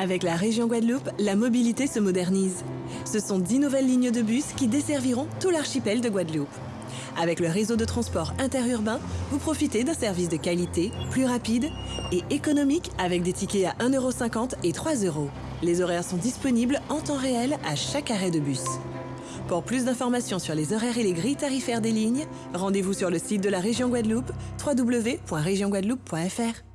Avec la région Guadeloupe, la mobilité se modernise. Ce sont 10 nouvelles lignes de bus qui desserviront tout l'archipel de Guadeloupe. Avec le réseau de transport interurbain, vous profitez d'un service de qualité, plus rapide et économique avec des tickets à 1,50€ et 3€. Les horaires sont disponibles en temps réel à chaque arrêt de bus. Pour plus d'informations sur les horaires et les grilles tarifaires des lignes, rendez-vous sur le site de la région Guadeloupe, www.regionguadeloupe.fr.